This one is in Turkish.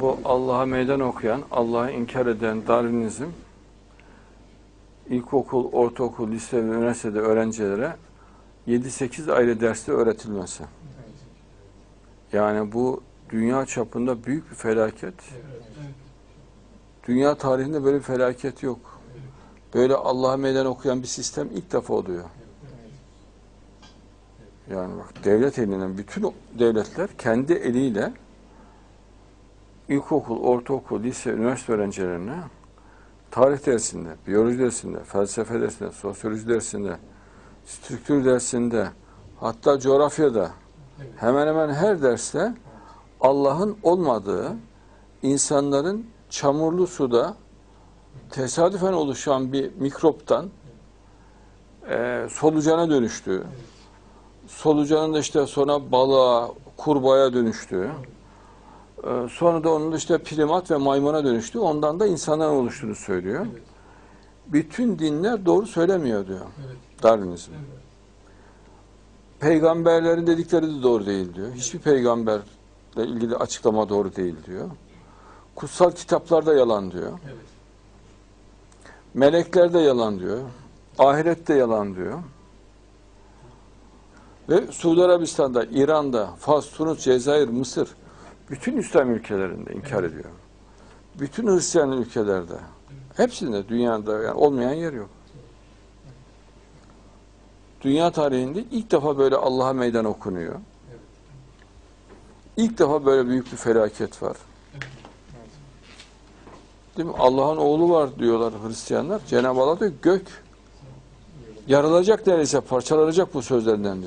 bu Allah'a meydan okuyan, Allah'ı inkar eden Darwinizm ilkokul, ortaokul, lise ve üniversitede öğrencilere 7-8 ayrı derste öğretilmesi. Yani bu dünya çapında büyük bir felaket. Dünya tarihinde böyle bir felaket yok. Böyle Allah'a meydan okuyan bir sistem ilk defa oluyor. Yani bak devlet elinden bütün devletler kendi eliyle ilkokul, ortaokul, lise, üniversite öğrencilerine tarih dersinde, biyoloji dersinde, felsefe dersinde, sosyoloji dersinde, strüktür dersinde, hatta coğrafyada hemen hemen her derste Allah'ın olmadığı, insanların çamurlu suda tesadüfen oluşan bir mikroptan e, solucana dönüştüğü, solucanın da işte sonra balığa, kurbağaya dönüştüğü, sonra da onun işte primat ve maymuna dönüştüğü, ondan da insanların oluştuğunu söylüyor. Bütün dinler doğru söylemiyor diyor Darwinizm. Peygamberlerin dedikleri de doğru değil diyor. Hiçbir peygamberle ilgili açıklama doğru değil diyor. Kutsal kitaplar da yalan diyor. Melekler de yalan diyor. Ahiret de yalan diyor. Ve Suudi Arabistan'da, İran'da, Fas, Tunus, Cezayir, Mısır bütün İslam ülkelerinde inkar ediyor. Bütün Hristiyan ülkelerde. Hepsinde dünyada yani olmayan yer yok. Dünya tarihinde ilk defa böyle Allah'a meydan okunuyor. İlk defa böyle büyük bir felaket var. Değil mi? Allah'ın oğlu var diyorlar Hristiyanlar. Cenab-ı Allah diyor gök yarılacak neredeyse parçalanacak bu sözlerinden diyor.